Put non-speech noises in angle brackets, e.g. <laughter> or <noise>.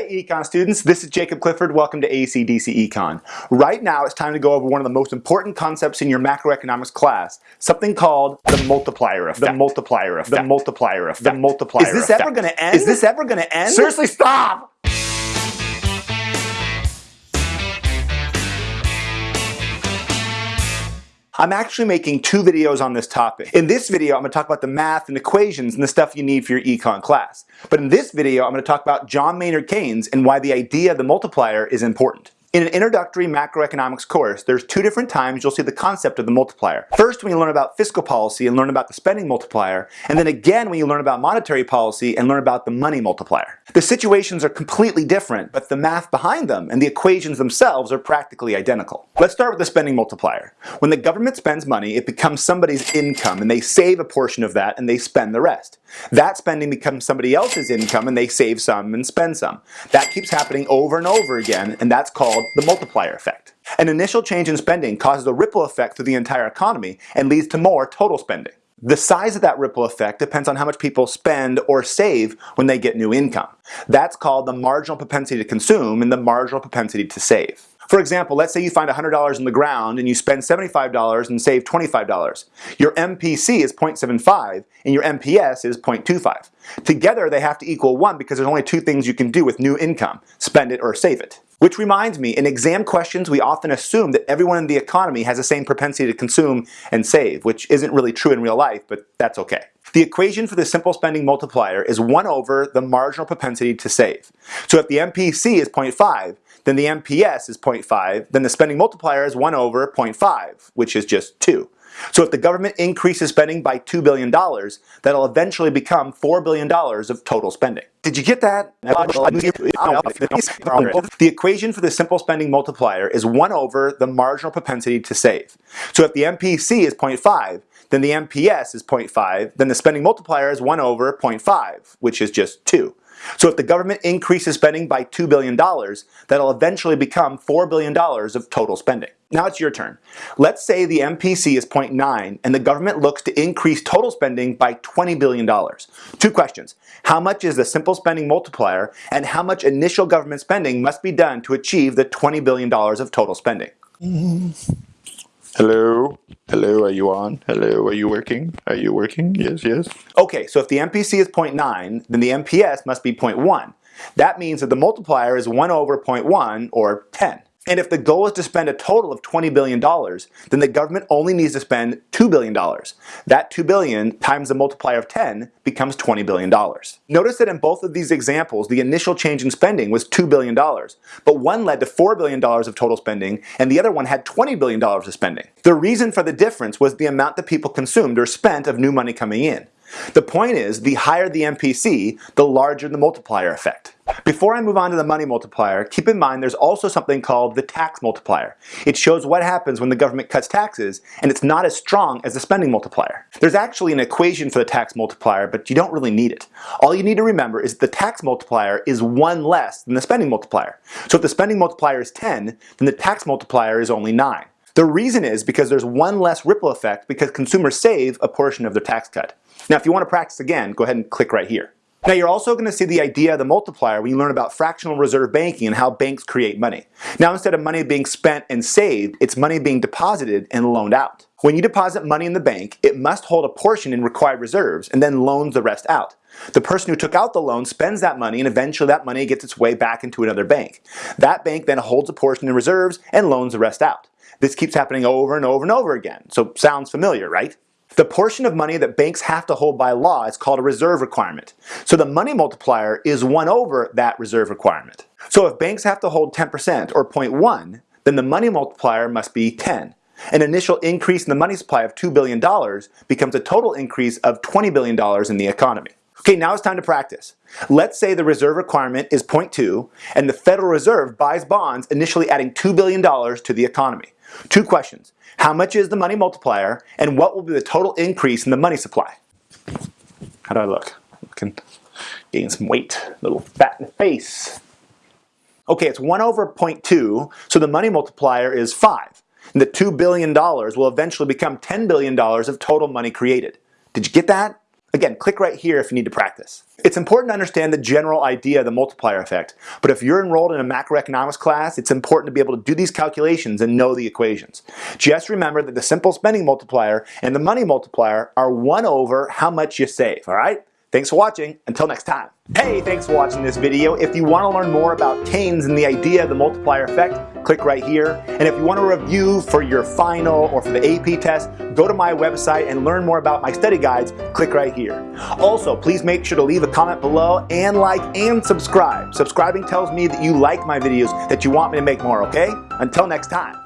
Hey Econ students, this is Jacob Clifford. Welcome to ACDC Econ. Right now it's time to go over one of the most important concepts in your macroeconomics class, something called the multiplier effect. The multiplier effect. The multiplier effect. The multiplier effect. Is this effect. ever gonna end? Is this ever going to end? Seriously, stop! I'm actually making two videos on this topic. In this video, I'm going to talk about the math and equations and the stuff you need for your econ class. But in this video, I'm going to talk about John Maynard Keynes and why the idea of the multiplier is important. In an introductory macroeconomics course, there's two different times you'll see the concept of the multiplier. First, when you learn about fiscal policy and learn about the spending multiplier, and then again when you learn about monetary policy and learn about the money multiplier. The situations are completely different, but the math behind them and the equations themselves are practically identical. Let's start with the spending multiplier. When the government spends money, it becomes somebody's income, and they save a portion of that and they spend the rest. That spending becomes somebody else's income and they save some and spend some. That keeps happening over and over again, and that's called called the multiplier effect. An initial change in spending causes a ripple effect through the entire economy and leads to more total spending. The size of that ripple effect depends on how much people spend or save when they get new income. That's called the marginal propensity to consume and the marginal propensity to save. For example, let's say you find $100 in the ground and you spend $75 and save $25. Your MPC is 0.75 and your MPS is 0.25. Together they have to equal 1 because there's only two things you can do with new income, spend it or save it. Which reminds me, in exam questions we often assume that everyone in the economy has the same propensity to consume and save, which isn't really true in real life, but that's okay. The equation for the simple spending multiplier is 1 over the marginal propensity to save. So if the MPC is 0.5, then the MPS is 0.5, then the spending multiplier is 1 over 0.5, which is just 2. So if the government increases spending by $2 billion, that'll eventually become $4 billion of total spending. Did you get that? The equation for the simple spending multiplier is 1 over the marginal propensity to save. So if the MPC is 0.5, then the MPS is 0.5, then the spending multiplier is 1 over 0.5, which is just 2. So if the government increases spending by $2 billion, that'll eventually become $4 billion of total spending. Now it's your turn. Let's say the MPC is 0.9 and the government looks to increase total spending by $20 billion. Two questions. How much is the simple spending multiplier and how much initial government spending must be done to achieve the $20 billion of total spending? <laughs> Hello? Hello, are you on? Hello, are you working? Are you working? Yes, yes. Okay, so if the MPC is 0.9, then the MPS must be 0.1. That means that the multiplier is 1 over 0.1, or 10. And if the goal is to spend a total of $20 billion, then the government only needs to spend $2 billion. That 2 billion times the multiplier of 10 becomes $20 billion. Notice that in both of these examples, the initial change in spending was $2 billion, but one led to $4 billion of total spending, and the other one had $20 billion of spending. The reason for the difference was the amount that people consumed or spent of new money coming in. The point is, the higher the MPC, the larger the multiplier effect. Before I move on to the money multiplier, keep in mind there's also something called the tax multiplier. It shows what happens when the government cuts taxes, and it's not as strong as the spending multiplier. There's actually an equation for the tax multiplier, but you don't really need it. All you need to remember is that the tax multiplier is 1 less than the spending multiplier. So if the spending multiplier is 10, then the tax multiplier is only 9. The reason is because there's one less ripple effect because consumers save a portion of their tax cut. Now if you want to practice again, go ahead and click right here. Now you're also going to see the idea of the multiplier when you learn about fractional reserve banking and how banks create money. Now instead of money being spent and saved, it's money being deposited and loaned out. When you deposit money in the bank, it must hold a portion in required reserves and then loans the rest out. The person who took out the loan spends that money and eventually that money gets its way back into another bank. That bank then holds a portion in reserves and loans the rest out. This keeps happening over and over and over again. So sounds familiar, right? The portion of money that banks have to hold by law is called a reserve requirement. So the money multiplier is 1 over that reserve requirement. So if banks have to hold 10% or 0.1, then the money multiplier must be 10. An initial increase in the money supply of $2 billion becomes a total increase of $20 billion in the economy. Okay, now it's time to practice. Let's say the reserve requirement is 0.2 and the Federal Reserve buys bonds initially adding $2 billion to the economy. Two questions. How much is the money multiplier and what will be the total increase in the money supply? How do I look? Looking, gain some weight, a little fat in the face. Okay, it's 1 over 0.2, so the money multiplier is 5. And the $2 billion will eventually become $10 billion of total money created. Did you get that? Again, click right here if you need to practice. It's important to understand the general idea of the multiplier effect, but if you're enrolled in a macroeconomics class, it's important to be able to do these calculations and know the equations. Just remember that the simple spending multiplier and the money multiplier are 1 over how much you save, all right? Thanks for watching. Until next time. Hey, thanks for watching this video. If you want to learn more about Keynes and the idea of the multiplier effect, click right here. And if you want a review for your final or for the AP test, go to my website and learn more about my study guides, click right here. Also, please make sure to leave a comment below and like and subscribe. Subscribing tells me that you like my videos, that you want me to make more, okay? Until next time.